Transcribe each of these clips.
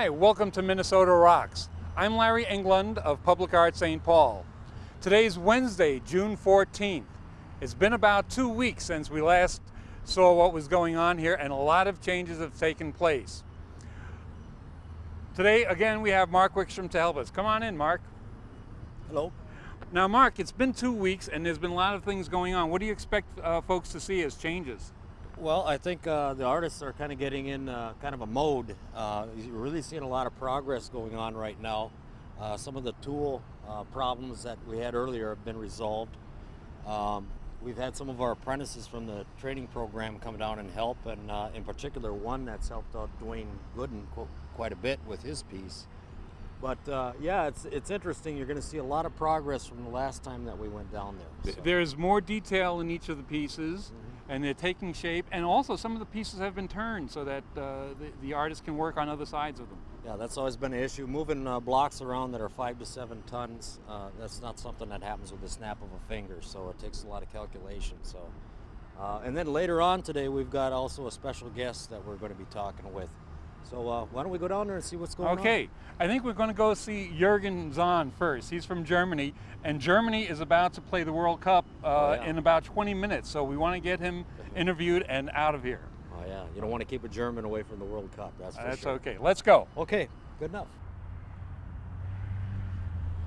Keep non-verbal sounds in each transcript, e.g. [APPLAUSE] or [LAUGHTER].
Hi, welcome to Minnesota Rocks. I'm Larry England of Public Art St. Paul. Today's Wednesday, June 14th. It's been about two weeks since we last saw what was going on here and a lot of changes have taken place. Today, again, we have Mark Wickstrom to help us. Come on in, Mark. Hello. Now, Mark, it's been two weeks and there's been a lot of things going on. What do you expect uh, folks to see as changes? Well, I think uh, the artists are kind of getting in uh, kind of a mode. Uh, you're really seeing a lot of progress going on right now. Uh, some of the tool uh, problems that we had earlier have been resolved. Um, we've had some of our apprentices from the training program come down and help, and uh, in particular one that's helped out Dwayne Gooden quite a bit with his piece. But uh, yeah, it's it's interesting. You're going to see a lot of progress from the last time that we went down there. So. There's more detail in each of the pieces, mm -hmm. And they're taking shape. And also, some of the pieces have been turned so that uh, the, the artist can work on other sides of them. Yeah, that's always been an issue. Moving uh, blocks around that are five to seven tons, uh, that's not something that happens with the snap of a finger. So it takes a lot of calculation. So, uh, and then later on today, we've got also a special guest that we're going to be talking with. So uh, why don't we go down there and see what's going okay. on? Okay, I think we're going to go see Jürgen Zahn first. He's from Germany, and Germany is about to play the World Cup uh, oh, yeah. in about 20 minutes. So we want to get him interviewed and out of here. Oh yeah, you don't want to keep a German away from the World Cup. That's for That's sure. okay. Let's go. Okay, good enough.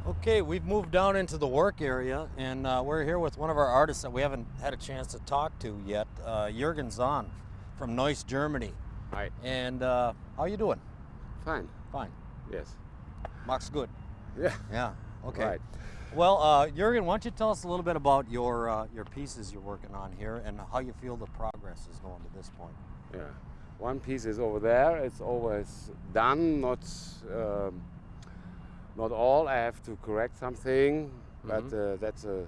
Okay, we've moved down into the work area, and uh, we're here with one of our artists that we haven't had a chance to talk to yet, uh, Jürgen Zahn from Neuss, Germany. Hi. And uh, how you doing? Fine. Fine. Yes. Mark's good. Yeah. Yeah. Okay. Right. Well, uh, Jurgen, why don't you tell us a little bit about your uh, your pieces you're working on here and how you feel the progress is going to this point? Yeah. One piece is over there. It's always done. Not um, not all. I have to correct something, mm -hmm. but uh, that's a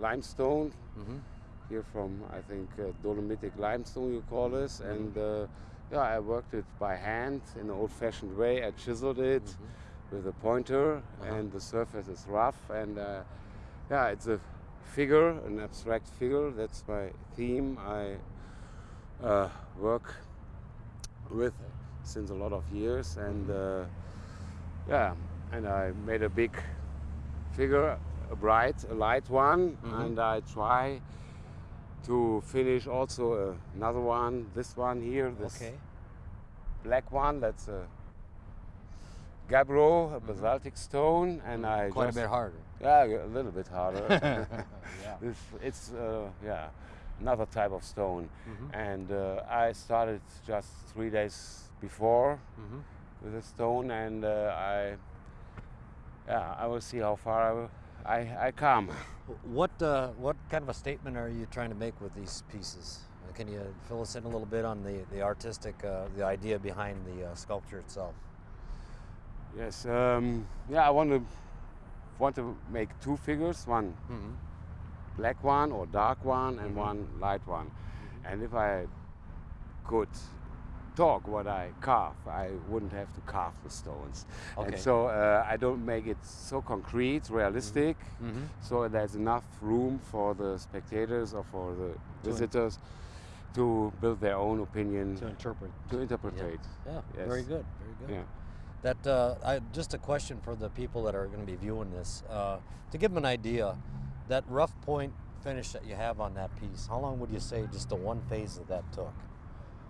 limestone. Mm -hmm. Here from I think uh, dolomitic limestone you call this, mm -hmm. and uh, yeah, I worked it by hand in an old-fashioned way. I chiseled it mm -hmm. with a pointer, uh -huh. and the surface is rough. And uh, yeah, it's a figure, an abstract figure. That's my theme. I uh, work with since a lot of years, and uh, yeah, and I made a big figure, a bright, a light one, mm -hmm. and I try to finish also uh, another one, this one here, this okay. black one, that's a gabbro, a mm-hmm. basaltic mm -hmm. stone, and I quite just, a bit harder. Yeah, a little bit harder. [LAUGHS] yeah. [LAUGHS] It's, it's uh, yeah, another type of stone, mm -hmm. and uh, I started just three days before mm -hmm. with a stone, and uh, I, yeah, I will see how far I will I, I come. What, uh, what kind of a statement are you trying to make with these pieces? Uh, can you fill us in a little bit on the, the artistic, uh, the idea behind the uh, sculpture itself? Yes, um, yeah, I want to want to make two figures, one mm -hmm. black one or dark one and mm -hmm. one light one. Mm -hmm. And if I could talk what I carve. I wouldn't have to carve the stones. Okay. And so uh, I don't make it so concrete, realistic, mm -hmm. so there's enough room for the spectators or for the to visitors to build their own opinion. To interpret. To interpret. Yeah, yeah. Yes. very good, very good. Yeah. That uh, I, just a question for the people that are going to be viewing this uh, to give them an idea. That rough point finish that you have on that piece, how long would you say just the one phase of that took?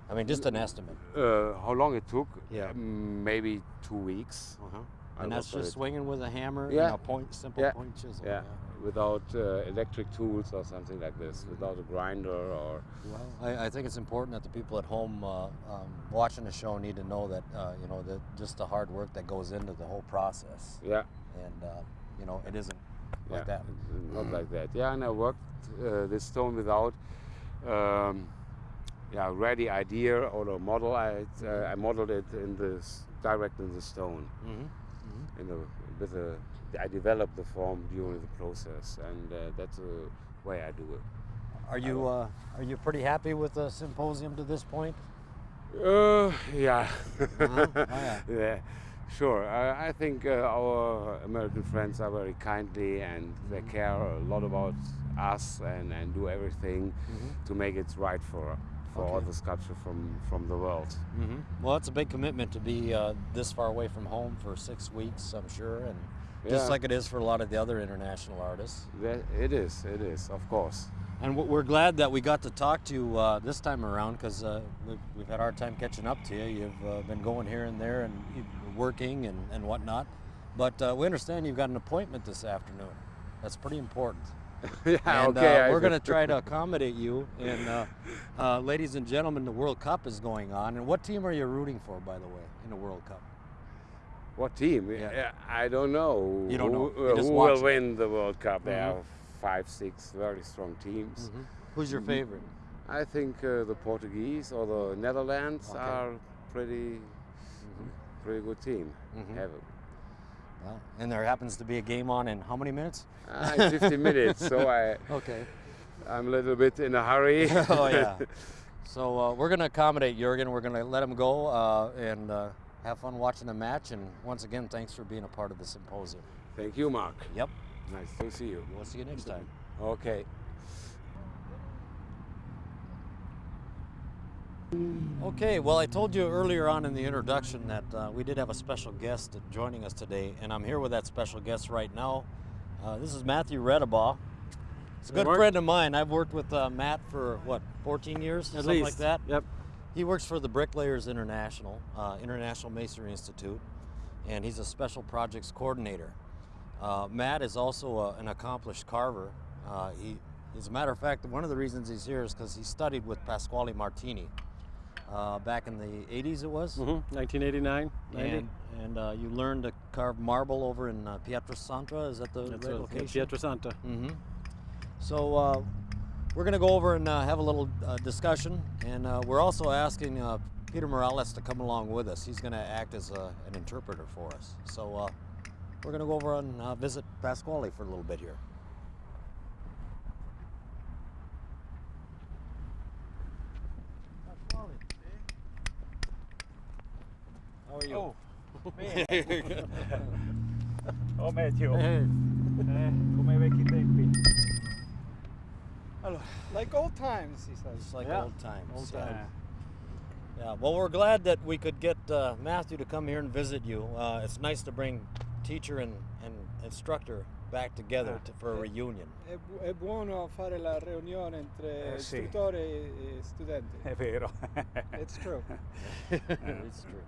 I mean, just an estimate. Uh, how long it took? Yeah. Maybe two weeks. Uh-huh. And that's just swinging with a hammer, yeah. You know, point, simple yeah. point chisel. Yeah. yeah. Without uh, electric tools or something like this, mm-hmm. without a grinder or. Well, I, I, think it's important that the people at home uh, um, watching the show need to know that uh, you know that just the hard work that goes into the whole process. Yeah. And uh, you know it isn't yeah. like that. Not like that. Yeah, and I worked uh, this stone without. Um, yeah, ready idea or a model. I, uh, I modeled it in this direct in the stone. Mm -hmm. Mm -hmm. In the, with a, I developed the form during the process, and uh, that's the way I do it. Are you uh, are you pretty happy with the symposium to this point? Uh, yeah. -huh. oh, yeah. [LAUGHS] yeah. Sure. I, I think uh, our American friends are very kindly and they mm-hmm. care a lot about us and, and do everything mm -hmm. to make it right for for all the sculpture from, from the world. hmm Well, it's a big commitment to be uh, this far away from home for six weeks, I'm sure, and just like it is for a lot of the other international artists. That, it is, it is, of course. And we're glad that we got to talk to you uh, this time around because uh, we've, we've had a hard time catching up to you. You've uh, been going here and there and working and, and whatnot. But uh, we understand you've got an appointment this afternoon. That's pretty important. [LAUGHS] yeah, and okay. uh, we're going to try to [LAUGHS] accommodate you. And uh, uh, ladies and gentlemen, the World Cup is going on. And what team are you rooting for, by the way, in the World Cup? What team? Yeah. I don't know. You don't know. Who, who will it. win the World Cup? There Mhm. are five, six very strong teams. Who's your favorite? I think uh, the Portuguese or the Netherlands Okay. are pretty, pretty good team. Mhm. Have And there happens to be a game on in how many minutes? ah, in 50 minutes, so I, [LAUGHS] Okay. I'm a little bit in a hurry. [LAUGHS] oh yeah. [LAUGHS] So uh, we're going to accommodate Jurgen. We're going to let him go uh, and uh, have fun watching the match. And once again, thanks for being a part of the symposium. Thank you, Mark. Yep. Nice to see you. We'll see you next time. Okay. Okay, well, I told you earlier on in the introduction that uh, we did have a special guest joining us today, and I'm here with that special guest right now. Uh, this is Matthew Redabaugh. He's a good friend of mine. I've worked with uh, Matt for what, 14 years, At something least. like that. Yep. He works for the Bricklayers International, uh, International Masonry Institute, and he's a special projects coordinator. Uh, Matt is also a, an accomplished carver. Uh, he, as a matter of fact, one of the reasons he's here is because he studied with Pasquale Martini uh, back in the 80s, it was. Mm-hmm. 1989, 90. And, and uh, you learned to carve marble over in uh, Pietrasanta. Is that the That's right location? Pietrasanta. Mm-hmm. So uh, we're going to go over and uh, have a little uh, discussion, and uh, we're also asking uh, Peter Morales to come along with us. He's going to act as a, an interpreter for us. So uh, we're going to go over and uh, visit Pasquale for a little bit here. How are you? Oh, [LAUGHS] bene. [LAUGHS] oh Matthew, Hey. eh, come ai vecchi tempi. Allora, like old times, he says. It's like Yeah, old times. old yeah. times. Yeah, well, we're glad that we could get uh, Matthew to come here and visit you. Uh, it's nice to bring teacher and, and instructor back together to, for a reunion. È, bu- è buono fare la riunione entre Eh, sì. istruttore e, e studente. È vero. It's true. [LAUGHS] it's true. It's true.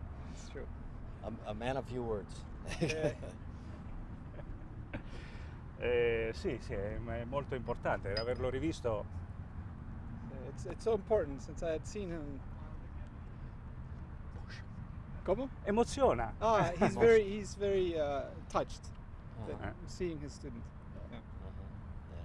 A, a man of few words. [LAUGHS] Eh, Eh, sì, sì, è, è molto importante averlo rivisto. it's, it's so important since I had seen him. Come? Emoziona. Ah, [LAUGHS] he's very he's very uh, touched Uh-huh. seeing his student. Yeah. Uh-huh. Yeah.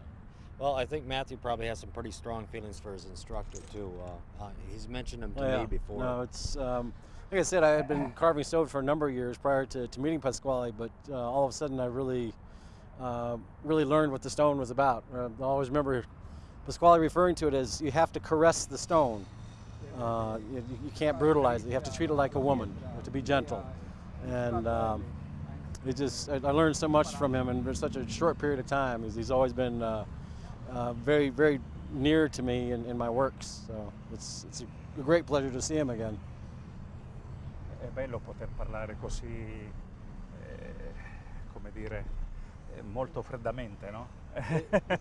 Well, I think Matthew probably has some pretty strong feelings for his instructor too. Uh, uh, he's mentioned him to Oh, yeah. me before. No, it's um, like I said, I had been carving stone for a number of years prior to, to meeting Pasquale, but uh, all of a sudden I really, uh, really learned what the stone was about. Uh, I always remember Pasquale referring to it as you have to caress the stone. Uh, you, you can't brutalize it. You have to treat it like a woman, you have to be gentle. And um, it just, I, I learned so much from him in such a short period of time. He's, he's always been uh, uh, very, very near to me in, in my works. So it's, it's a great pleasure to see him again. È bello poter parlare così, eh, come dire, eh, molto freddamente, no?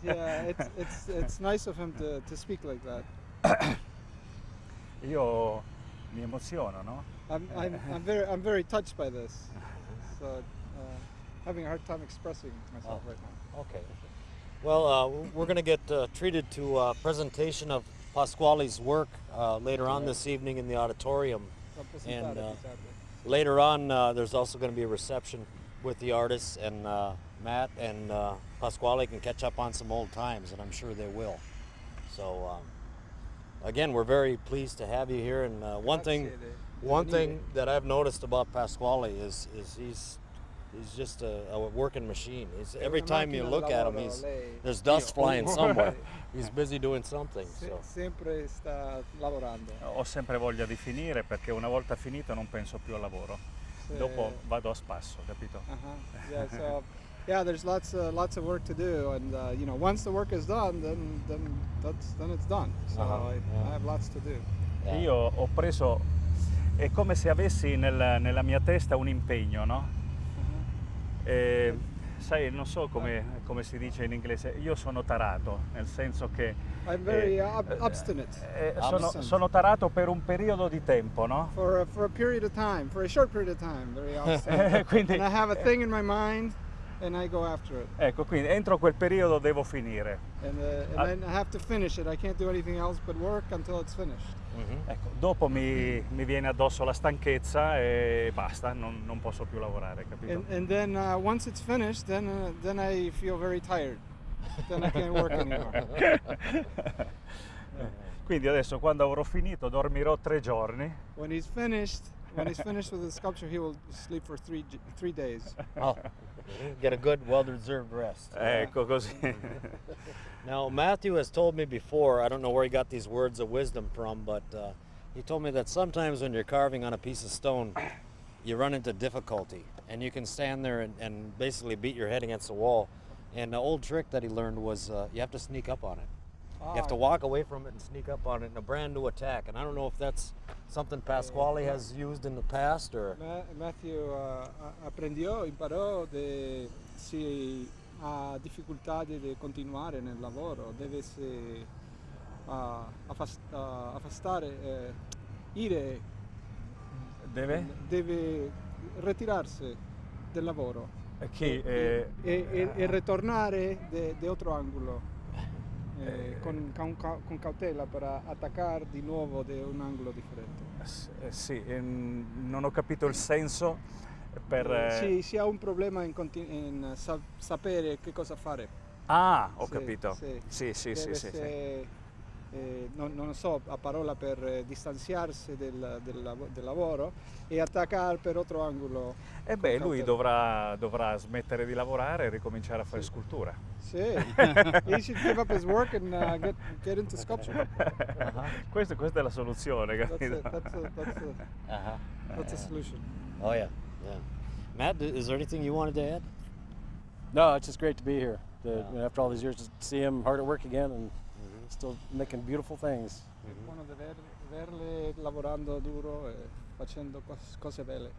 yeah, [LAUGHS] it's, it's it's nice of him to, to speak like that. Io mi emoziono, no? I'm, I'm, [LAUGHS] I'm very I'm very touched by this. So uh, having a hard time expressing myself Oh. right now. Okay. Well, uh, we're going to get uh, treated to a presentation of Pasquale's work uh, later on this evening in the auditorium. And, uh. Later on, uh, there's also going to be a reception with the artists, and uh, Matt and uh, Pasquale can catch up on some old times, and I'm sure they will. So, um, again, we're very pleased to have you here. And uh, one thing, one thing that I've noticed about Pasquale is is he's he's just a, a working machine. He's, every una time you look at him, he's there's dust flying [LAUGHS] somewhere. He's busy doing something. So. sempre sta lavorando. Ho sempre voglia di finire perché una volta finito non penso più al lavoro. Se- Dopo vado a spasso, capito? Uh-huh. Yeah, so yeah, there's lots uh, lots of work to do, and uh, you know, once the work is done, then then that's then it's done. So Uh-huh, I, yeah. I have lots to do. Yeah. Io ho preso, è come se avessi nel- nella mia testa un impegno, no? E, sai, non so come, come si dice in inglese, io sono tarato, nel senso che... I'm very eh, uh, ob- eh, obstinate eh, sono, sono tarato per un periodo di tempo, no? for a, for a period of time, for a short period of time. Very [LAUGHS] obstinate. Eh, Quindi, and I have a thing in my mind, and I go after it, ecco, quindi entro quel periodo devo finire. and uh, and Ah. then I have to finish it. I can't do anything else but work until it's finished. Mhm. Ecco, dopo mi, mi viene addosso la stanchezza e basta, non, non posso più lavorare, capito? And, and then uh, once it's finished, then uh, then I feel very tired. then I can't work anymore. [LAUGHS] Quindi adesso quando avrò finito dormirò tre giorni When he's finished, when he's finished with the sculpture, he will sleep for three three days. Oh, get a good, well-deserved rest. Ecco così. [LAUGHS] Now, Matthew has told me before, I don't know where he got these words of wisdom from, but uh, he told me that sometimes when you're carving on a piece of stone, you run into difficulty and you can stand there and, and basically beat your head against the wall. And the old trick that he learned was uh, you have to sneak up on it. You have to Ah, walk away from it and sneak up on it in a brand new attack. And I don't know if that's something Pasquale has used in the past or. Matthew uh, a- apprendió, imparò de si ha difficoltà di, continuare nel lavoro, deve si uh, affas- uh, affastare, eh, ire, Deve? deve ritirarsi del lavoro Chi? eh, e, e- e ritornare de, de otro angolo. eh, con, con ca- con cautela per attaccare di nuovo da un angolo differente. eh, sì, ehm, non ho capito il senso per... Eh, eh, sì, si ha un problema in, in sa- sapere che cosa fare. Ah, ho Sì, capito. sì. Sì, sì, sì, sì, eh, non, non so, a parola per eh, distanziarsi del, del del lavoro e attaccare per altro angolo. E beh, lui dovrà, dovrà smettere di lavorare e ricominciare a fare scultura. Sì, [LAUGHS] he should give up his work and uh, get, get into sculpture. Questa, questa è la soluzione, That's, capito? it, that's, a, that's, a, Uh-huh. that's a solution. Oh, yeah. Yeah. Matt, is there anything you wanted to add? No, it's just great to be here. To, Yeah. after all these years, to see him hard at work again and still making beautiful things. È buono di ver- verle lavorando duro e facendo cos- cose belle.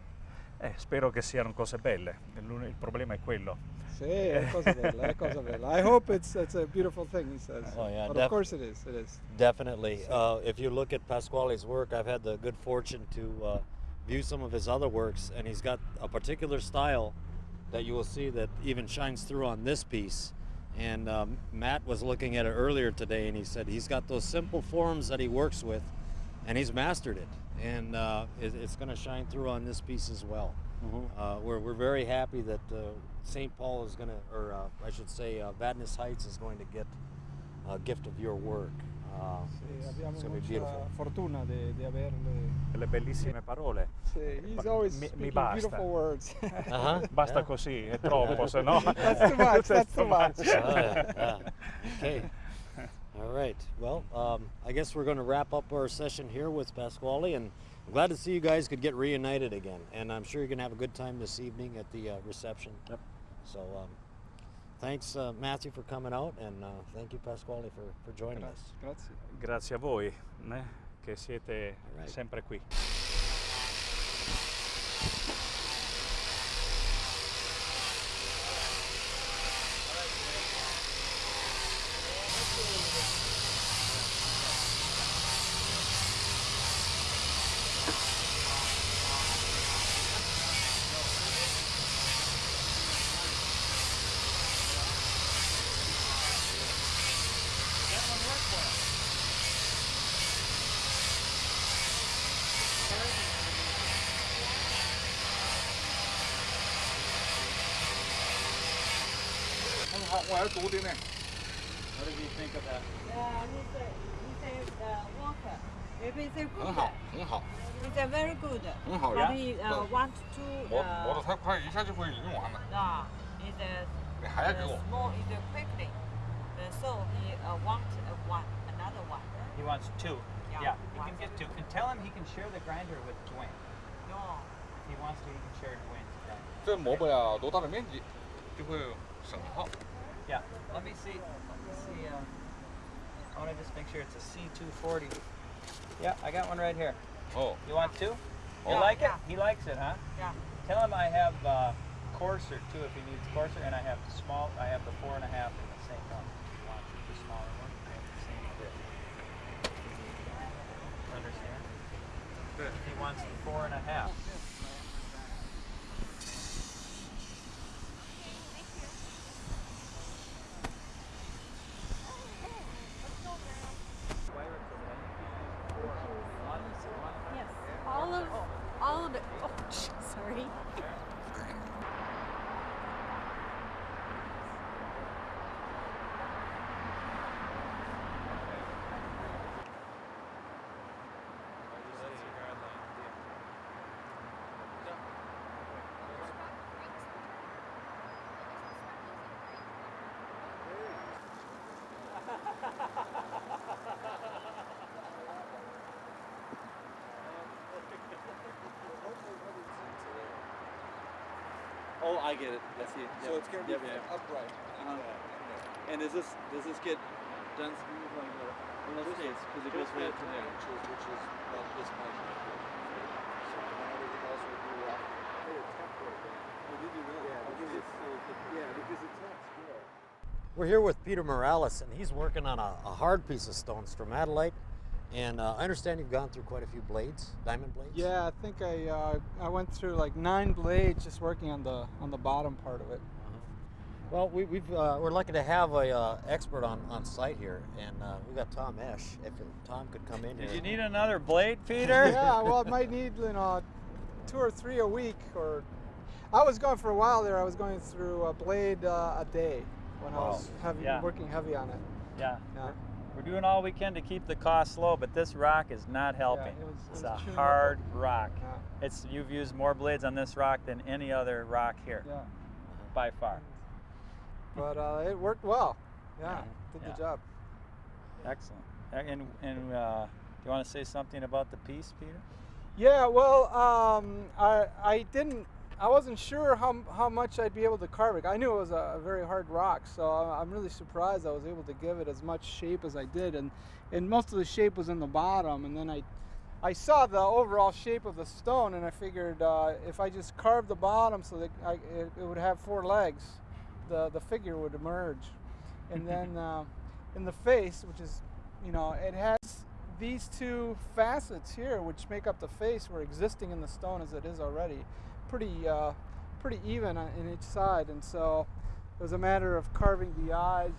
Eh, spero che siano cose belle. L'un- Il problema è quello. Sì, è cosa bella, è cosa bella. I hope it's, it's a beautiful thing, he says. Oh, yeah, but def- of course it is, it is. Definitely. Uh, if you look at Pasquale's work, I've had the good fortune to uh, view some of his other works, and he's got a particular style that you will see that even shines through on this piece. And um, Matt was looking at it earlier today, and he said he's got those simple forms that he works with, and he's mastered it. And uh, it, it's going to shine through on this piece as well. Uh, we're, we're very happy that uh, St. Paul is going to, or uh, I should say, uh, Vadnais Heights is going to get a gift of your work. Uh, Sì, it's- abbiamo it's gonna be mucha beautiful. fortuna di, di averle. Le bellissime parole. Sì, he's always mi- mi basta. beautiful words. [LAUGHS] Uh-huh. Basta Yeah. così, è troppo, se no... [LAUGHS] That's too much, [LAUGHS] that's too much. Oh, yeah, yeah. Okay. All right. Well, um, I guess we're going to wrap up our session here with Pasquale, and I'm glad to see you guys could get reunited again. And I'm sure you're going to have a good time this evening at the uh, reception. Yep. So, um, thanks, uh, Matthew, for coming out, and uh, thank you, Pasquale, for, for joining us. Grazie. Grazie a voi, né, che siete Alright. sempre qui. What did you think of that? Uh, he's a, he's a uh, walker. Maybe he's a good. 很好，很好，He's a very good. 很好 But 呀。he uh, want to. 磨磨 Uh, 得太快，一下就会用完了。nah, he's a, 你还要给 uh, 我？small, he's a quickly. Uh, so he uh, want uh, one, another one. He wants two. Yeah, wants can get two. two. And tell him he can share the grinder with Dwayne. No. If he wants to, he can share Dwayne's grinder. 这磨不了多大的面积，就会省号。Yeah. Let me see. Let me see. Uh, I want to just make sure it's a C240. Yeah, I got one right here. Oh. You want two? You like yeah. it? He likes it, huh? Yeah. Tell him I have uh, coarser too if he needs coarser, and I have the small. I have the four and a half in the same one. You want the smaller one? I have the same fit. Understand? Good. He wants the four and a half. Yes, all of all of it. Oh, sorry. Oh, I get it. I see. So it's going to be Yep, yeah. upright. Uh-huh. And does this does this get done smooth like the well, let's say it's because it goes right to there. inches, which is about this much. So everything else would be rough. Put a template in. Oh, did you really? Yeah, because it's Yeah, because it's not square. We're here with Peter Morales, and he's working on a, a hard piece of stone, stromatolite. And uh, I understand you've gone through quite a few blades, diamond blades. Yeah, I think I uh, I went through like nine blades just working on the on the bottom part of it. Well, we, we've uh, we're lucky to have a uh, expert on, on site here, and uh, we got Tom Esch. If Tom could come in here. Did here. you need another blade, Peter? [LAUGHS] yeah, well, I might need you know two or three a week, or I was going for a while there. I was going through a blade uh, a day when I was heavy, Yeah. working heavy on it. Yeah. Yeah. We're, doing all we can to keep the cost low, but this rock is not helping. it was- it it's a up hard rock. Yeah. It's you've used more blades on this rock than any other rock here, Yeah, by far. but uh, it worked well. Yeah, did Yeah. the job. Excellent. And and uh, do you want to say something about the piece, Peter? Yeah, well, um, I I didn't. I wasn't sure how how much I'd be able to carve it. I knew it was a, a very hard rock, so I- I'm really surprised I was able to give it as much shape as I did, and and most of the shape was in the bottom, and then I. I saw the overall shape of the stone, and I figured uh, if I just carved the bottom so that I, it, it would have four legs, the the figure would emerge, and [LAUGHS] then uh, in the face, which is, you know, it has these two facets here, which make up the face, were existing in the stone as it is already, pretty uh, pretty even in each side, and so it was a matter of carving the eyes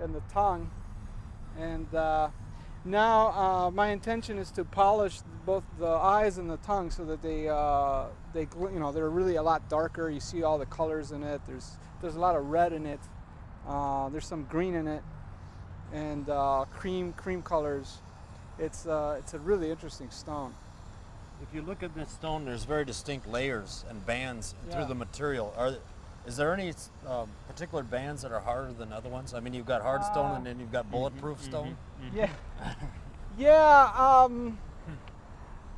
and the tongue, and uh, now uh, my intention is to polish both the eyes and the tongue so that they, uh, they you know, they're really a lot darker. You see all the colors in it. There's there's a lot of red in it. Uh, there's some green in it, and uh, cream cream colors. It's uh, it's a really interesting stone. If you look at this stone, there's very distinct layers and bands through the material. Are is there any um, particular bands that are harder than other ones? I mean, you've got hard stone Uh, and then you've got bulletproof stone. Yeah. [LAUGHS] yeah. Um,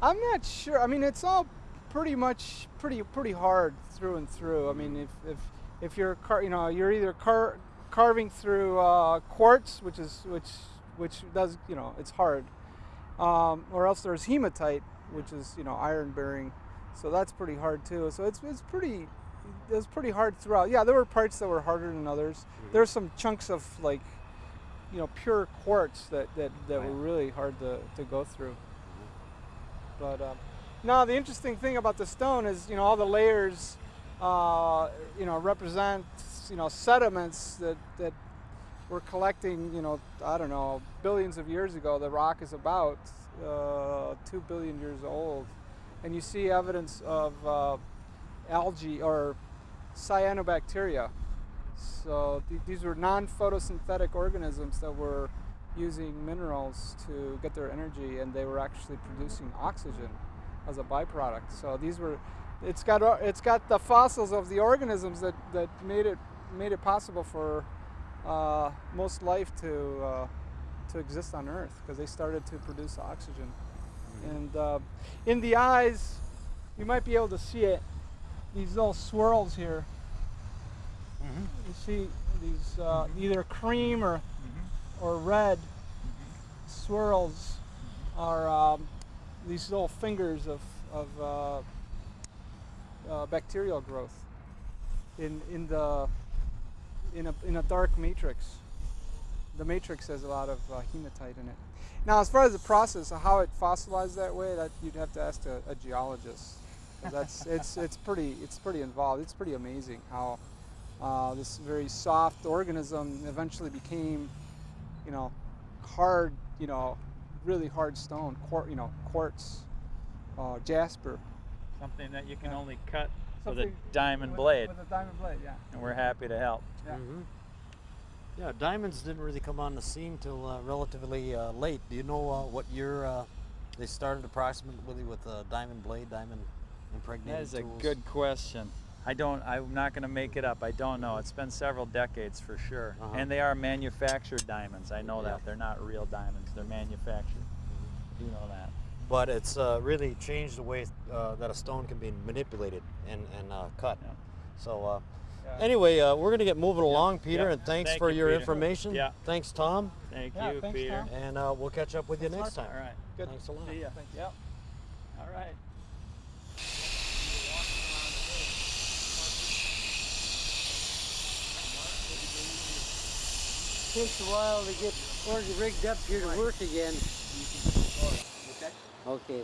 I'm not sure. I mean, it's all pretty much pretty pretty hard through and through. I mean, if if if you're car, you know, you're either car, carving through uh, quartz, which is which which does you know it's hard, um, or else there's hematite, which is you know iron bearing, so that's pretty hard too. So it's it's pretty it was pretty hard throughout. Yeah, there were parts that were harder than others. There's some chunks of like you know pure quartz that that, that were really hard to, to go through. But um, now the interesting thing about the stone is you know all the layers uh, you know represent you know sediments that that were collecting you know I don't know billions of years ago. The rock is about uh, two billion years old, and you see evidence of uh, algae or cyanobacteria. So th- these were non-photosynthetic organisms that were using minerals to get their energy, and they were actually producing oxygen as a byproduct. So these were, it's got it's got the fossils of the organisms that, that made it made it possible for uh, most life to uh, to exist on Earth because they started to produce oxygen. And uh, in the eyes, you might be able to see it. These little swirls here You see these uh, either cream or or red swirls are um, these little fingers of of uh, uh, bacterial growth in in the in a in a dark matrix. The matrix has a lot of uh, hematite in it. Now, as far as the process of how it fossilized that way, that you'd have to ask a, a geologist. 'Cause That's [LAUGHS] it's it's pretty it's pretty involved. It's pretty amazing how uh, this very soft organism eventually became, you know, hard, you know, really hard stone, quar- you know, quartz, uh, jasper. Something that you can Yeah. only cut with a diamond with- blade, With a diamond blade, yeah. and we're happy to help. Yeah. Mhm. Yeah, diamonds didn't really come on the scene till uh, relatively uh, late. Do you know uh, what year uh, they started approximately with a diamond blade, diamond impregnated That is a good question. I don't. I'm not going to make it up. I don't know. It's been several decades for sure, Uh-huh. and they are manufactured diamonds. I know Yeah. that they're not real diamonds. They're manufactured. You know that. But it's uh, really changed the way uh, that a stone can be manipulated and, and uh, cut. Yeah. So uh. Anyway, uh, we're going to get moving along, Peter, Yeah. and thanks Thank for you, your Peter. information. Yeah. Thanks, Tom. Thank Yeah, you, thanks, Peter. Tom. And uh, we'll catch up with you next time. All right. Good. Thanks a lot. See ya. Thank you. Yep. All right. takes a while to get organ rigged up here to work again. Okay.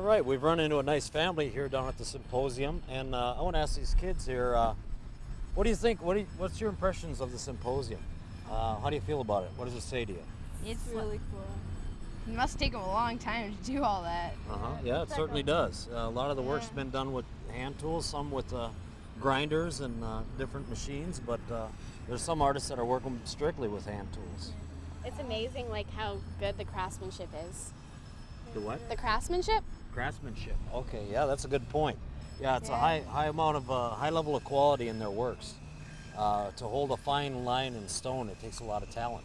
All right, we've run into a nice family here down at the symposium, and uh, I want to ask these kids here, uh, what do you think? What do you, what's your impressions of the symposium? Uh, how do you feel about it? What does it say to you? It's really cool. It must take them a long time to do all that. Uh huh. Yeah, it certainly does. Uh, a lot of the work's been done with hand tools, some with uh, grinders and uh, different machines, but uh, there's some artists that are working strictly with hand tools. It's amazing like how good the craftsmanship is. The what? The craftsmanship? Craftsmanship. Okay, yeah, that's a good point. Yeah, it's a high high amount of uh, high level of quality in their works. Uh, to hold a fine line in stone, it takes a lot of talent.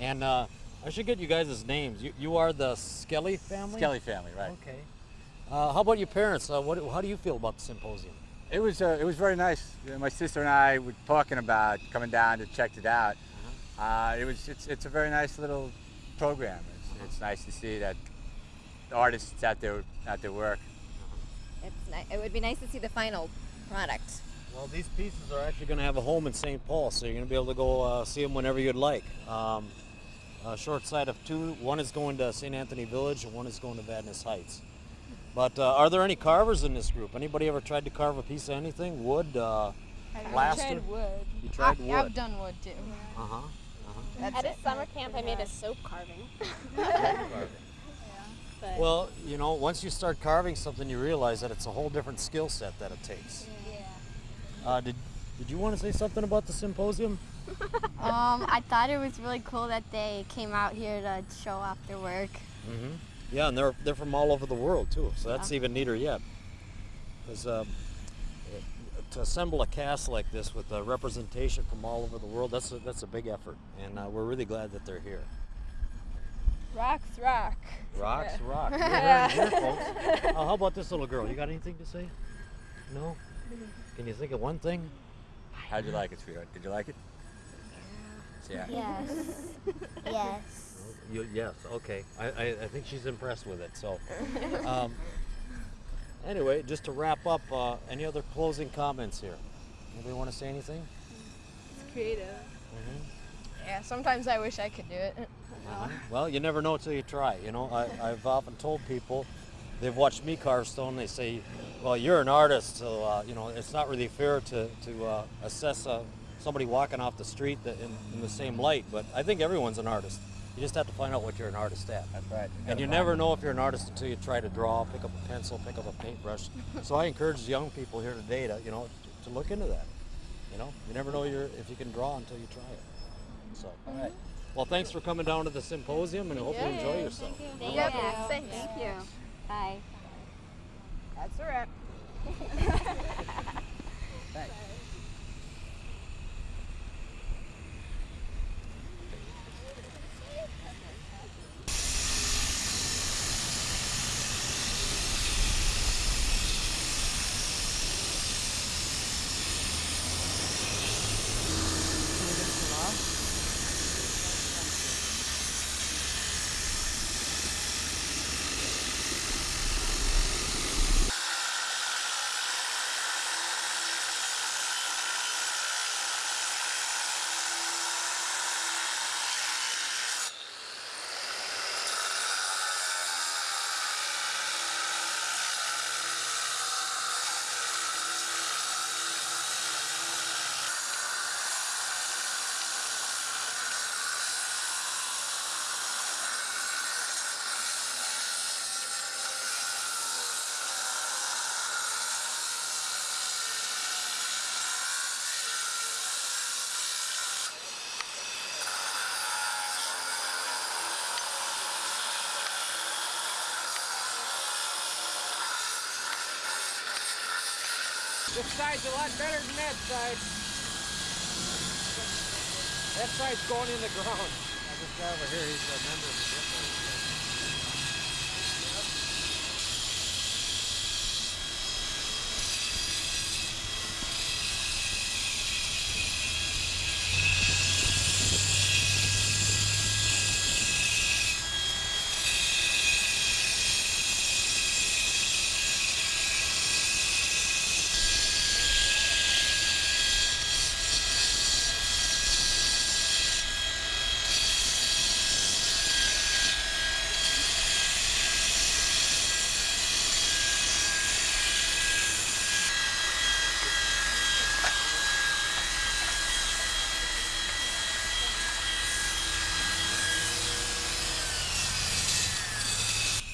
And uh, I should get you guys' names. You, you are the Skelly family. Skelly family, right? Okay. Uh, how about your parents? Uh, what, how do you feel about the symposium? It was uh, it was very nice. Uh, My sister and I were talking about coming down to check it out. uh it was it's, it's a very nice little program. It's, it's nice to see that the artists at their at their work. It's ni- it would be nice to see the final product. Well, these pieces are actually going to have a home in St. Paul, so you're going to be able to go uh, see them whenever you'd like. Um, a short side of two. One is going to St. Anthony Village, and one is going to Vadnais Heights. But uh, are there any carvers in this group? Anybody ever tried to carve a piece of anything? Wood, uh, plaster? tried wood. You tried I, wood. I've done wood too. Uh huh. That's At a summer camp, I made a soap carving. [LAUGHS] But Well, you know, once you start carving something, you realize that it's a whole different skill set that it takes. Uh, did Did you want to say something about the symposium? [LAUGHS] Um, I thought it was really cool that they came out here to show off their work. Mm-hmm. Yeah, and they're they're from all over the world too, so that's Yeah. even neater yet. Because um, to assemble a cast like this with a representation from all over the world, that's a, that's a big effort, and uh, we're really glad that they're here. Rocks rock. Rocks, Yeah. rock. [LAUGHS] You're hearing here, folks. [LAUGHS] Oh, how about this little girl? You got anything to say? No. Can you think of one thing? How'd you like it, sweetheart? Did you like it? Yeah. Yes. [LAUGHS] yes. You, yes. Okay. I, I, I think she's impressed with it. So, um, anyway, just to wrap up, uh, any other closing comments here? Anybody want to say anything? It's creative. Mhm. Yeah, sometimes I wish I could do it. [LAUGHS] Well, you never know until you try. You know, I, I've often told people they've watched me carve stone. They say, "Well, you're an artist, so uh, you know it's not really fair to to uh, assess uh, somebody walking off the street that in, in the same light." But I think everyone's an artist. You just have to find out what you're an artist at. That's right. And you never know if you're an artist until you try to draw, pick up a pencil, pick up a paintbrush. [LAUGHS] so I encourage young people here today to, you know, to look into that. You know, you never know you're, if you can draw until you try it. So, all right. Well, thanks for coming down to the symposium, and I hope you enjoy yourself. Thank Yep. you. Thanks. Thank you. Bye. That's a wrap. [LAUGHS] This side's a lot better than that side. That side's going in the ground. This guy over here, he's a member of the group.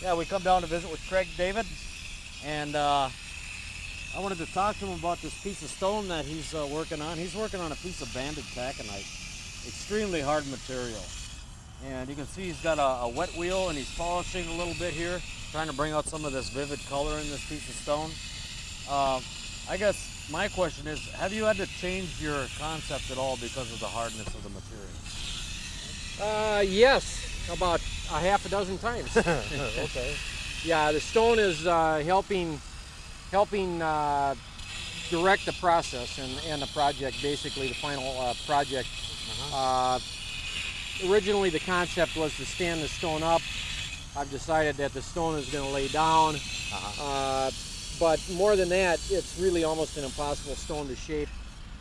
Yeah, we come down to visit with Craig David, and uh, I wanted to talk to him about this piece of stone that he's uh, working on. He's working on a piece of banded taconite, extremely hard material. And you can see he's got a, a wet wheel and he's polishing a little bit here, trying to bring out some of this vivid color in this piece of stone. Uh, I guess my question is, have you had to change your concept at all because of the hardness of the material? Uh, yes, about a half a dozen times. [LAUGHS] okay. Yeah, the stone is uh, helping helping uh, direct the process and, and the project, basically the final uh, project. Uh, originally, the concept was to stand the stone up. I've decided that the stone is going to lay down. Uh, but more than that, it's really almost an impossible stone to shape.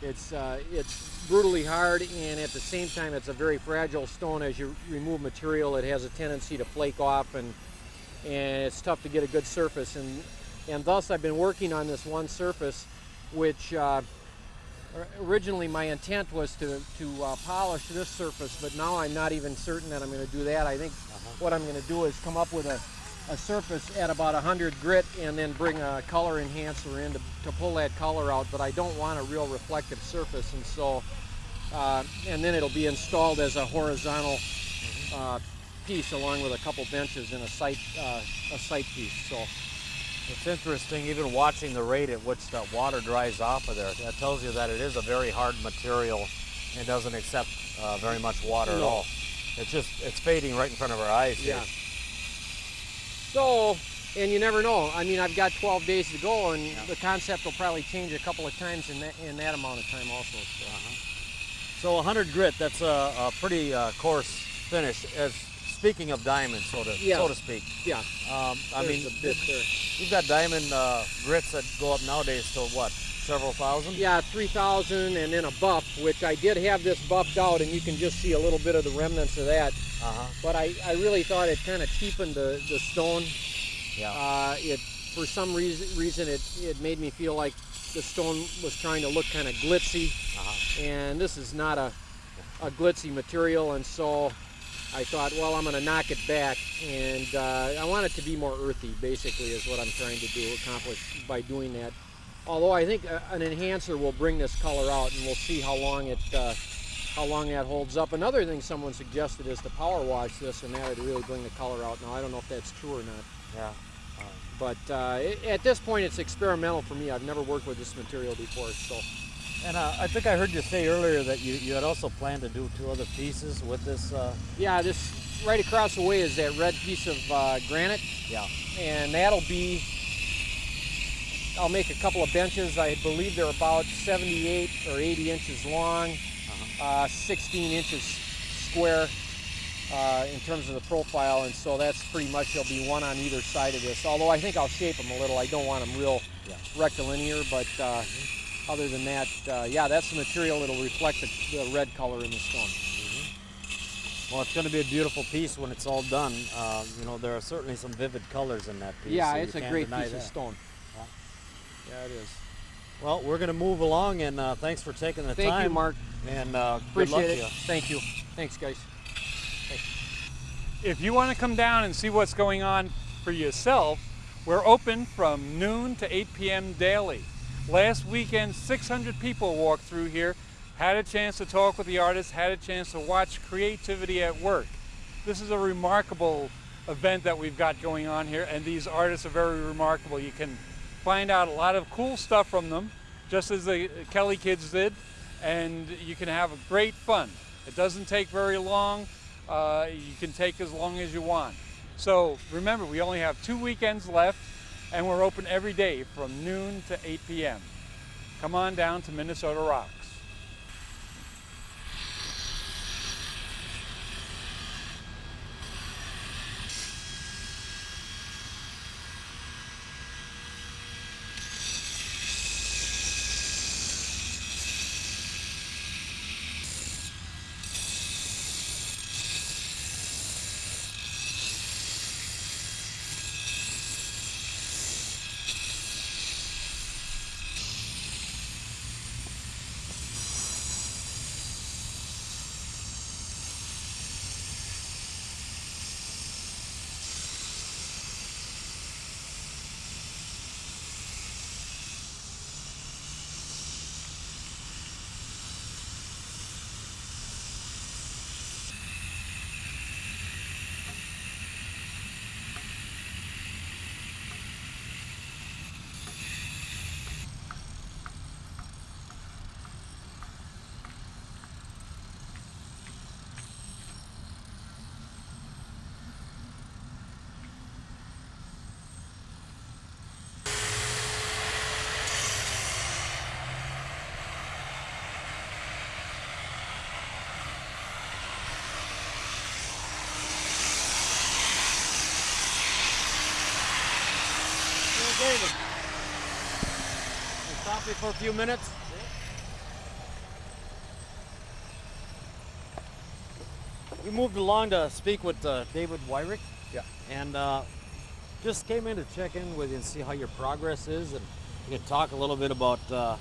It's uh, it's brutally hard, and at the same time, it's a very fragile stone. As you remove material, it has a tendency to flake off and and it's tough to get a good surface. And and thus I've been working on this one surface, which uh, originally my intent was to to uh, polish this surface, but now I'm not even certain that I'm going to do that. I think what I'm going to do is come up with a a surface at about 100 grit and then bring a color enhancer in to, to pull that color out but I don't want a real reflective surface and so uh, and then it'll be installed as a horizontal uh, piece along with a couple benches and a site, uh, a sight piece so It's interesting, even watching the rate at which the water dries off of there. That tells you that it is a very hard material and doesn't accept uh, very much water at all. It's just, it's fading right in front of our eyes here. Yeah. So, and you never know. I mean, I've got 12 days to go, and the concept will probably change a couple of times in that, in that amount of time also. So. So 100 grit, that's a, a pretty uh, coarse finish. As speaking of diamonds, so to Yeah. so to speak. Yeah. Um, I There's mean, you've got diamond uh, grits that go up nowadays to what? Several thousand? Yeah, 3,000 and then a buff, which I did have this buffed out, and you can just see a little bit of the remnants of that. Uh-huh. But I, I really thought it kind of cheapened the, the stone. Yeah. Uh, it for some reason reason it, it made me feel like the stone was trying to look kind of glitzy, Uh-huh. and this is not a, a glitzy material, and so I thought, well, I'm going to knock it back, and uh, I want it to be more earthy. Basically, is what I'm trying to do accomplish by doing that. Although I think uh, an enhancer will bring this color out, and we'll see how long it uh, how long that holds up. Another thing someone suggested is to power wash this, and that would really bring the color out. Now I don't know if that's true or not. Yeah. But uh, it, at this point, it's experimental for me. I've never worked with this material before, so. And uh, I think I heard you say earlier that you, you had also planned to do two other pieces with this. Uh, Yeah, this right across the way is that red piece of uh, granite. Yeah. And that'll be, I'll make a couple of benches. I believe they're about 78 or 80 inches long, uh 16 inches square uh, in terms of the profile. And so that's pretty much, there'll be one on either side of this. Although I think I'll shape them a little. I don't want them real rectilinear, but uh, other than that, uh, yeah, that's the material that'll reflect the, the red color in the stone. well, it's going to be a beautiful piece when it's all done. Uh, you know, there are certainly some vivid colors in that piece. Yeah, so it's a great piece of stone. Yeah. Yeah, it is. Well, we're going to move along, and uh, thanks for taking the Thank you, time. Mark. And uh, good luck Appreciate to it. you. Thank you. Thanks, guys. If you want to come down and see what's going on for yourself, we're open from noon to 8 p.m. daily. Last weekend, 600 people walked through here, had a chance to talk with the artists, had a chance to watch creativity at work. This is a remarkable event that we've got going on here, and these artists are very remarkable. You can find out a lot of cool stuff from them, just as the Kelly kids did, and you can have a great fun. It doesn't take very long. Uh, you can take as long as you want. So remember, we only have two weekends left, and we're open every day from noon to 8 p.m. Come on down to Minnesota Rocks. David. For a few minutes. We moved along to speak with uh, David Wyrick. Yeah. And uh, just came in to check in with you and see how your progress is, and you can talk a little bit about uh,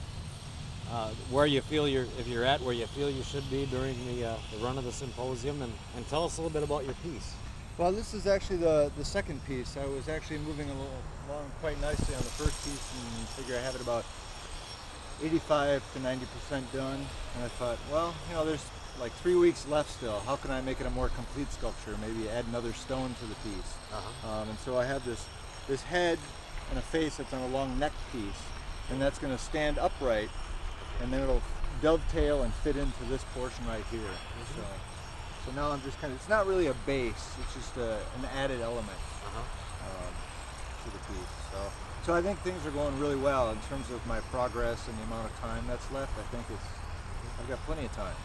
uh, where you feel you're, if you're at where you feel you should be during the, uh, the run of the symposium, and, and tell us a little bit about your piece. Well, this is actually the, the second piece. I was actually moving along quite nicely on the first piece and figure I have it about 85 to 90% done. And I thought, well, you know, there's like three weeks left still. How can I make it a more complete sculpture? Maybe add another stone to the piece. Uh-huh. Um, and so I have this, this head and a face that's on a long neck piece. And that's going to stand upright and then it'll dovetail and fit into this portion right here. So, so now I'm just kind of, it's not really a base, it's just a, an added element um, to the piece. So, so I think things are going really well in terms of my progress and the amount of time that's left. I think it's, I've got plenty of time.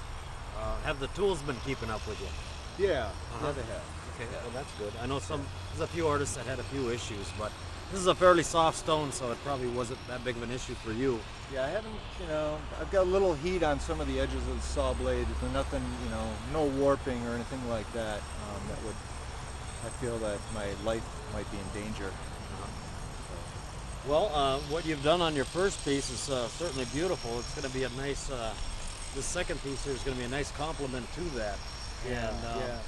Uh, have the tools been keeping up with you? Yeah, Uh-huh. yeah, they have. Okay, well that's good. I know some, there's a few artists that had a few issues, but this is a fairly soft stone, so it probably wasn't that big of an issue for you. Yeah, I haven't, you know, I've got a little heat on some of the edges of the saw blade, but nothing, you know, no warping or anything like that um, that would, I feel that my life might be in danger. Well, uh, what you've done on your first piece is uh, certainly beautiful. It's going to be a nice, uh, the second piece here is going to be a nice complement to that. Yeah, And, uh, yeah.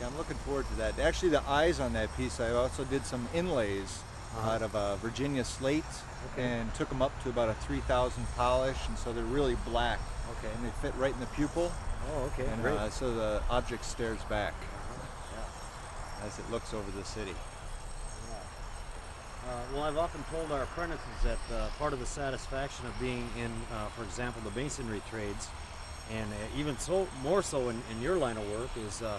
Yeah, I'm looking forward to that. Actually, the eyes on that piece, I also did some inlays Uh-huh. out of uh, Virginia slate Okay. and took them up to about a 3,000 polish, and so they're really black. Okay. And they fit right in the pupil. Oh, okay, And great. uh, so the object stares back yeah. as it looks over the city. Uh, well, I've often told our apprentices that uh, part of the satisfaction of being in, uh, for example, the masonry trades, and uh, even so more so in, in your line of work, is uh,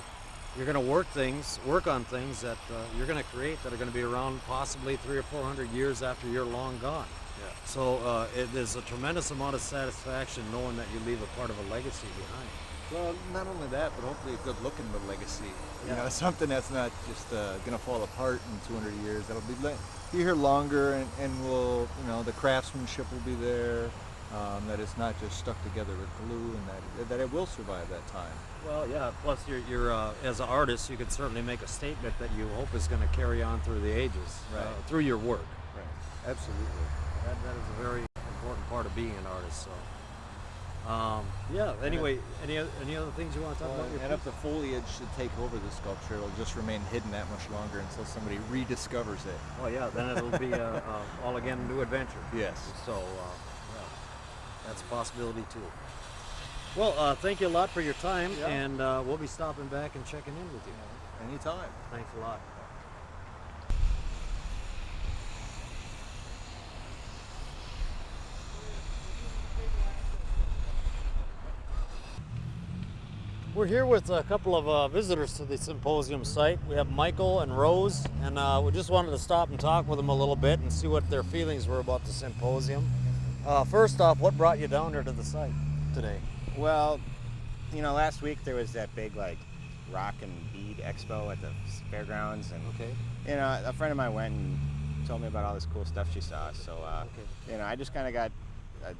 you're going to work things, work on things that uh, you're going to create that are going to be around possibly three or four hundred years after you're long gone. Yeah. So uh, it is a tremendous amount of satisfaction knowing that you leave a part of a legacy behind. Well, not only that, but hopefully a good looking legacy. You know, [LAUGHS] something that's not just uh, going to fall apart in 200 years. That'll be, be here longer, and, and will, you know, the craftsmanship will be there. Um, that it's not just stuck together with glue, and that that it will survive that time. Well, yeah. Plus, you're, you're uh, as an artist, you could certainly make a statement that you hope is going to carry on through the ages, uh, through your work. Right. Absolutely. That, that is a very important part of being an artist. So, um, yeah. Anyway, any any other things you want to talk Well, about? and if the foliage should take over the sculpture, it'll just remain hidden that much longer until somebody rediscovers it. Well, yeah. Then it'll be uh, [LAUGHS] uh, all again a new adventure. Yes. So, uh, yeah, that's a possibility too. Well, uh, thank you a lot for your time, Yeah. and uh, we'll be stopping back and checking in with you. Anytime. Thanks a lot. We're here with a couple of uh, visitors to the symposium site. We have Michael and Rose, and uh, we just wanted to stop and talk with them a little bit and see what their feelings were about the symposium. Uh, first off, what brought you down here to the site today? Well, you know, last week there was that big like rock and bead expo at the fairgrounds, and Okay. you know, a friend of mine went and told me about all this cool stuff she saw. So, uh, you know, I just kind of got uh,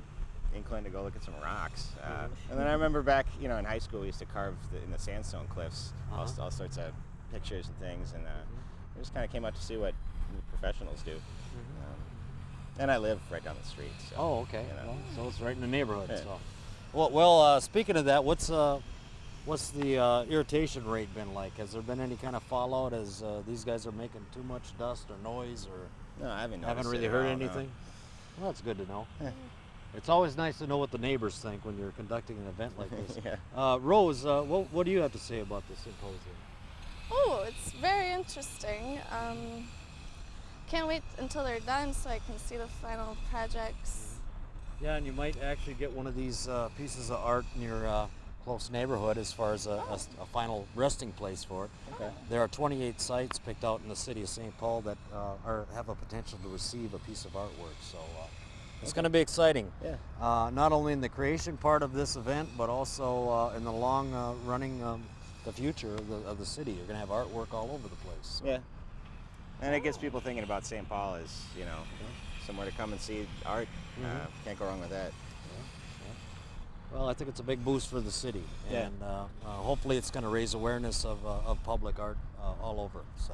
inclined to go look at some rocks. Uh, Mhm. and then I remember back, you know, in high school we used to carve the, in the sandstone cliffs all, Uh-huh. all sorts of pictures and things, and uh, I just kind of came out to see what the professionals do. Um, and I live right down the street. So, Oh, okay. you know. Well, so it's right in the neighborhood. Yeah. So, well, well uh, speaking of that, what's uh, what's the uh, irritation rate been like? Has there been any kind of fallout as uh, these guys are making too much dust or noise, or No, I haven't haven't really heard all, no. anything? Well, that's good to know. Yeah. It's always nice to know what the neighbors think when you're conducting an event like this. [LAUGHS] Yeah. uh, Rose, uh, what, what do you have to say about this symposium? Oh, it's very interesting. Um, can't wait until they're done so I can see the final projects. Yeah, and you might actually get one of these uh, pieces of art in your uh, close neighborhood as far as a final resting place for it. Okay. There are 28 sites picked out in the city of St. Paul that uh, are, have a potential to receive a piece of artwork. So uh, it's Okay. going to be exciting. Yeah. Uh, not only in the creation part of this event, but also uh, in the long uh, running, um, the future of the, of the city. You're going to have artwork all over the place. So. Yeah. And it gets people thinking about St. Paul as, you know, somewhere to come and see art. Uh, Mhm. can't go wrong with that. Well, I think it's a big boost for the city, Yeah. and uh, uh, hopefully it's going to raise awareness of, uh, of public art uh, all over. So,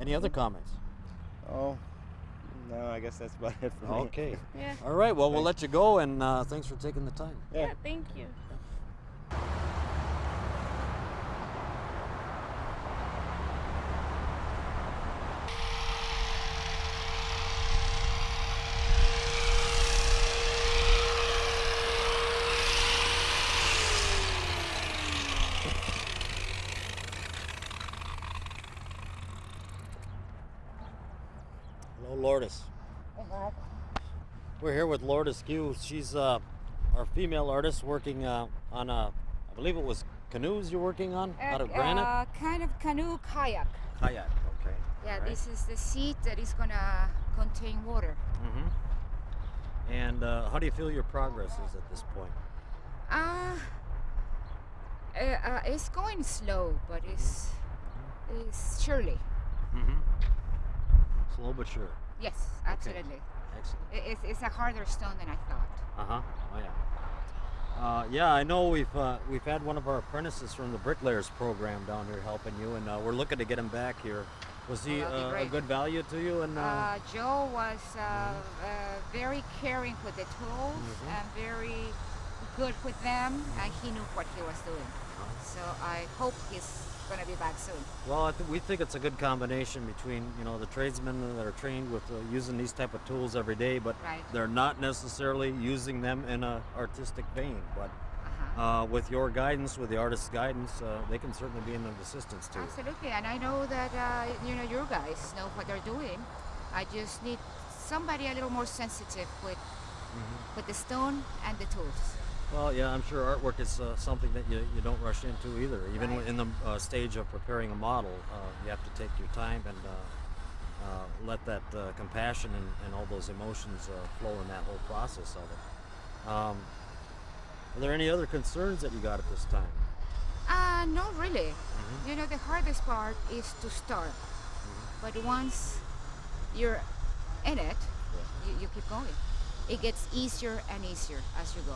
Any other comments? Oh, no, I guess that's about it for me. Okay. [LAUGHS] Yeah. All right. Well, we'll let you go, and uh, thanks for taking the time. Yeah, thank you. Hello, Lourdes. We're here with Lourdes Cué. She's uh, our female artist working uh, on a, I believe it was canoes you're working on out of granite. Uh, kind of canoe kayak. Kayak. Okay. Yeah, Alright. this is the seat that is gonna contain water. Mm-hmm. And uh, how do you feel your progress is at this point? Uh, uh, uh, it's going slow, but it's it's surely. Mm-hmm. Slow but sure. Yes, Okay. Excellent. It's, it's a harder stone than I thought. Uh huh. Oh yeah. Uh, yeah, I know we've uh, we've had one of our apprentices from the Bricklayers program down here helping you, and uh, we're looking to get him back here. Was he Oh, uh, a good value to you? And uh, Uh, Joe was uh, uh, very caring with the tools Mhm. and very good with them, and he knew what he was doing. So I hope he's gonna be back soon. well, I th- we think it's a good combination between you know the tradesmen that are trained with uh, using these type of tools every day, but Right. they're not necessarily using them in a artistic vein. But Uh-huh. uh, with your guidance, with the artist's guidance, uh, they can certainly be an assistance to you. Absolutely, and I know that uh, you know your guys know what they're doing. I just need somebody a little more sensitive with Mm-hmm. with the stone and the tools. Well, yeah, I'm sure artwork is uh, something that you, you don't rush into either. Even Right. in the uh, stage of preparing a model, uh, you have to take your time and uh, uh, let that uh, compassion and, and all those emotions uh, flow in that whole process of it. Um, are there any other concerns that you got at this time? Uh, not really. Mhm. You know, the hardest part is to start. But once you're in it, you, you keep going. It gets easier and easier as you go.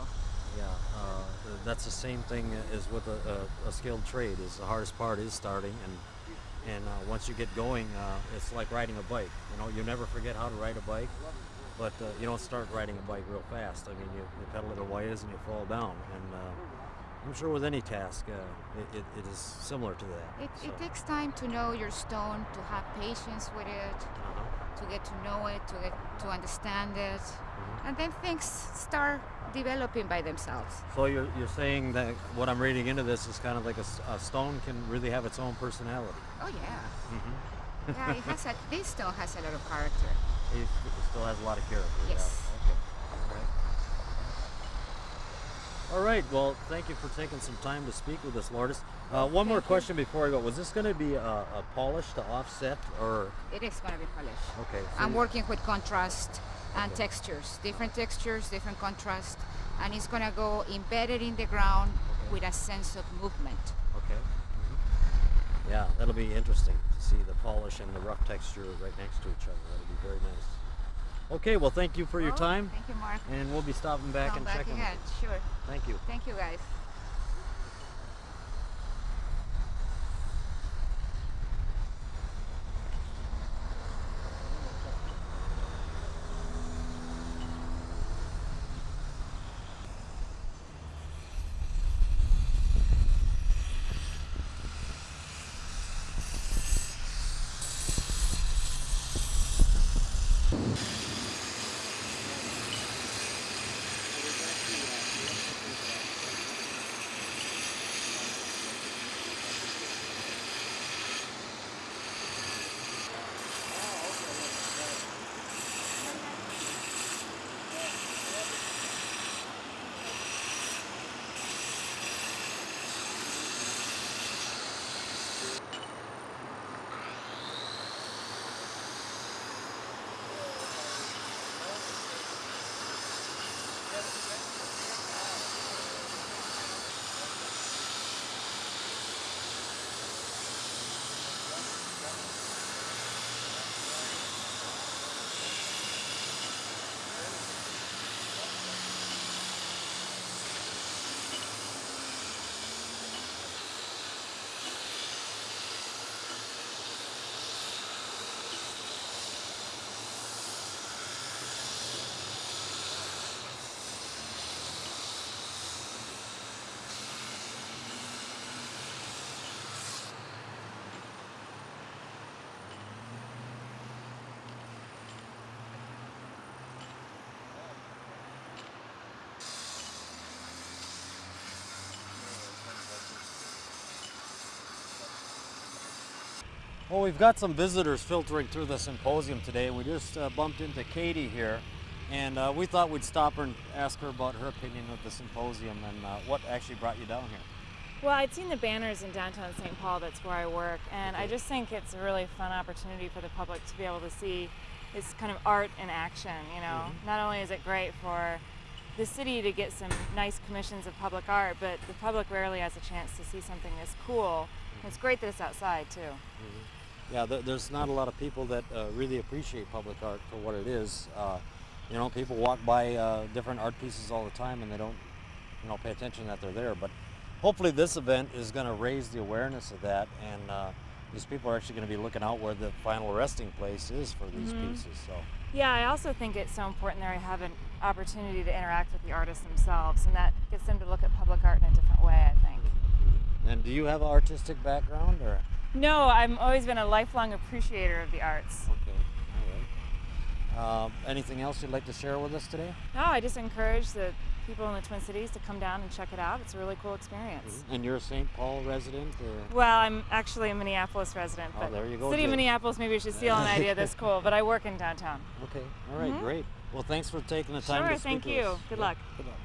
Yeah, uh, that's the same thing as with a, a, a skilled trade. Is the hardest part is starting, and and uh, once you get going, uh, it's like riding a bike. You know, you never forget how to ride a bike, but uh, you don't start riding a bike real fast. I mean, you, you pedal it a ways and you fall down, and uh, I'm sure with any task, uh, it, it, it is similar to that. It, so. it takes time to know your stone, to have patience with it, Uh-huh. To get to know it, to get to understand it, Mm-hmm. and then things start developing by themselves. So you're, you're saying that what I'm reading into this is kind of like a stone can really have its own personality. Oh yeah, Mm-hmm. yeah. It has a. This stone has a lot of character. [LAUGHS] It, still has a lot of character. Yes. Okay. All right. Well, thank you for taking some time to speak with us, Lourdes. Uh, one more question before I go. Was this going to be a, a polish to offset, or It is going to be polish. okay? so I'm you- working with contrast and Okay. textures, different textures, different contrast, and it's gonna go embedded in the ground with a sense of movement. Okay. mhm. Yeah, that'll be interesting to see the polish and the rough texture right next to each other. That'll be very nice. Okay. Well, thank you for your Oh, time. Thank you, Mark. And we'll be stopping back Come and back checking. again. Sure. Thank you. Thank you, guys. Well, we've got some visitors filtering through the symposium today. We just uh, bumped into Katie here, and uh, we thought we'd stop her and ask her about her opinion of the symposium and uh, what actually brought you down here. Well, I'd seen the banners in downtown St. Paul, that's where I work, and I just think it's a really fun opportunity for the public to be able to see this kind of art in action, you know. Mhm. Not only is it great for the city to get some nice commissions of public art, but the public rarely has a chance to see something this cool. And it's great that it's outside, too. Yeah, there, there's not a lot of people that uh, really appreciate public art for what it is. Uh, you know, people walk by uh, different art pieces all the time and they don't, you know, pay attention that they're there. But hopefully this event is going to raise the awareness of that and uh, these people are actually going to be looking out where the final resting place is for these Mhm. pieces. So. Yeah, I also think it's so important that to have an opportunity to interact with the artists themselves, and that gets them to look at public art in a different way, I think. And do you have an artistic background or? No, I've always been a lifelong appreciator of the arts. Okay, all right. Um, anything else you'd like to share with us today? No, I just encourage the people in the Twin Cities to come down and check it out. It's a really cool experience. And you're a St. Paul resident or? Well, I'm actually a Minneapolis resident, Oh, but there you go, City of Minneapolis maybe you should steal an idea this cool, but I work in downtown. [LAUGHS] Okay, all right, Mhm. great. Well, thanks for taking the time Sure, to speak thank you. Good Yeah, luck. Good luck.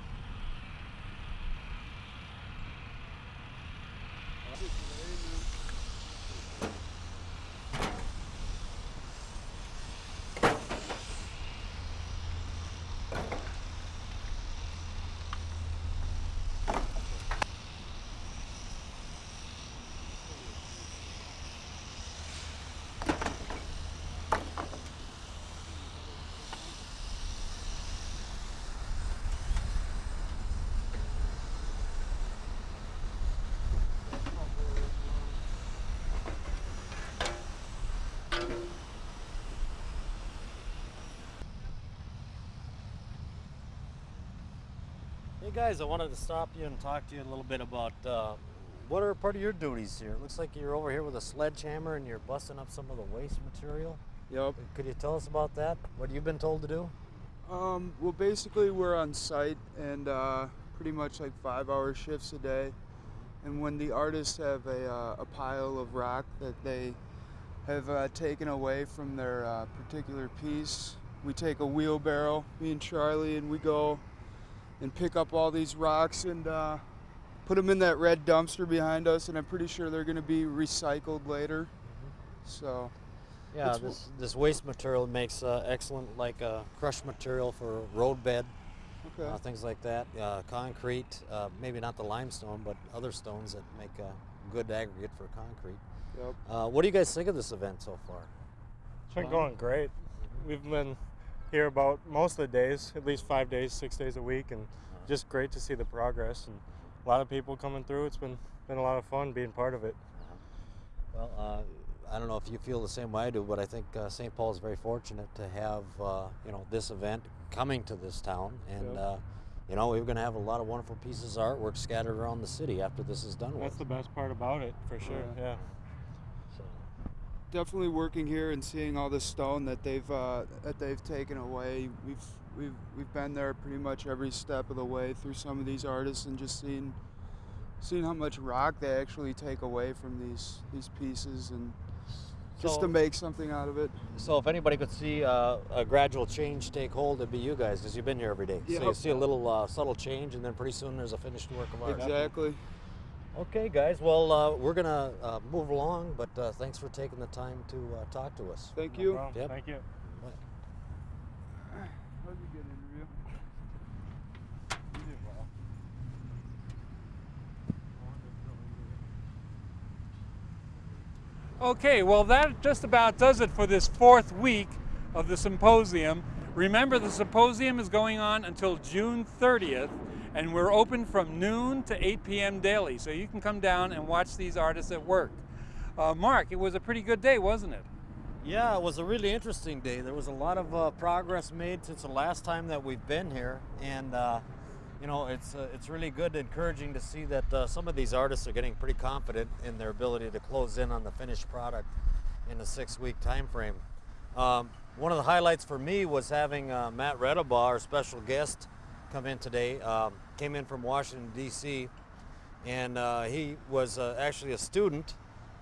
Hey guys, I wanted to stop you and talk to you a little bit about uh, what are part of your duties here. It looks like you're over here with a sledgehammer and you're busting up some of the waste material. Yep. Could you tell us about that? What you've been told to do? Um, well, basically, we're on site and uh, pretty much like five hour shifts a day. And when the artists have a, uh, a pile of rock that they have uh, taken away from their uh, particular piece, we take a wheelbarrow, me and Charlie, and we go and pick up all these rocks and uh, put them in that red dumpster behind us. And I'm pretty sure they're going to be recycled later. So. Yeah, this, this waste material makes uh, excellent like uh, crushed material for roadbed, Okay. uh, things like that. Uh, concrete, uh, maybe not the limestone, but other stones that make a good aggregate for concrete. Yep. Uh, what do you guys think of this event so far? It's been going great. We've been here about most of the days, at least five days, six days a week, and just great to see the progress and a lot of people coming through. It's been been a lot of fun being part of it. Well, uh, I don't know if you feel the same way I do, but I think uh, St. Paul is very fortunate to have uh, you know this event coming to this town, and Yep. uh, you know we're going to have a lot of wonderful pieces of artwork scattered around the city after this is done That's with. the best part about it, for sure. Yeah. Yeah. Definitely working here and seeing all the stone that they've uh, that they've taken away. We've we've we've been there pretty much every step of the way through some of these artists and just seeing seeing how much rock they actually take away from these these pieces and just So- to make something out of it. So if anybody could see uh, a gradual change take hold, it'd be you guys, because you've been here every day. So you see a little uh, subtle change, and then pretty soon there's a finished work of art. Exactly. Okay, guys. Well, uh, we're gonna uh, move along, but uh, thanks for taking the time to uh, talk to us. Thank No you. Yep. Thank you. That was a good interview. Okay, well, that just about does it for this fourth week of the symposium. Remember, the symposium is going on until June 30th, and we're open from noon to 8 p.m. daily, so you can come down and watch these artists at work. Uh, Mark, it was a pretty good day, wasn't it? Yeah, it was a really interesting day. There was a lot of uh, progress made since the last time that we've been here, and uh, you know, it's uh, it's really good, encouraging to see that uh, some of these artists are getting pretty confident in their ability to close in on the finished product in a six-week time frame. Um, one of the highlights for me was having uh, Matt Redabaugh, our special guest, come in today. Um, came in from Washington D.C. and uh, he was uh, actually a student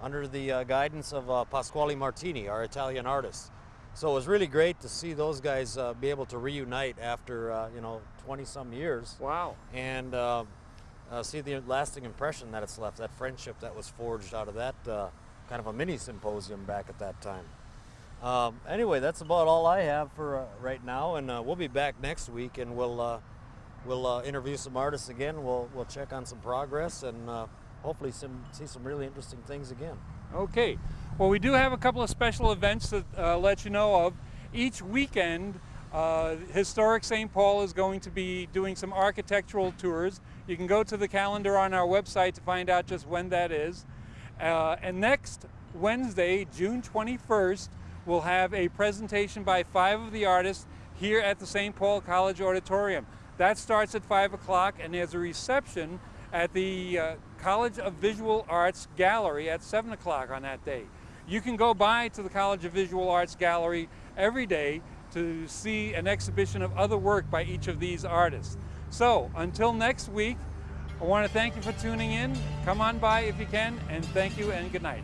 under the uh, guidance of uh, Pasquale Martini, our Italian artist. So it was really great to see those guys uh, be able to reunite after uh, you know 20 some years. Wow. And see the lasting impression that it's left, that friendship that was forged out of that uh, kind of a mini symposium back at that time. Um, anyway, that's about all I have for uh, right now, and uh, we'll be back next week, and we'll uh, we'll uh, interview some artists again. We'll we'll check on some progress, and uh, hopefully some see some really interesting things again. Okay. Well, we do have a couple of special events to uh, let you know of. Each weekend, uh, Historic St. Paul is going to be doing some architectural tours. You can go to the calendar on our website to find out just when that is. Uh, and next Wednesday, June 21st, we'll have a presentation by five of the artists here at the St. Paul College Auditorium. That starts at 5 o'clock, and there's a reception at the uh, College of Visual Arts Gallery at 7 o'clock on that day. You can go by to the College of Visual Arts Gallery every day to see an exhibition of other work by each of these artists. So until next week, I want to thank you for tuning in. Come on by if you can, and thank you and good night.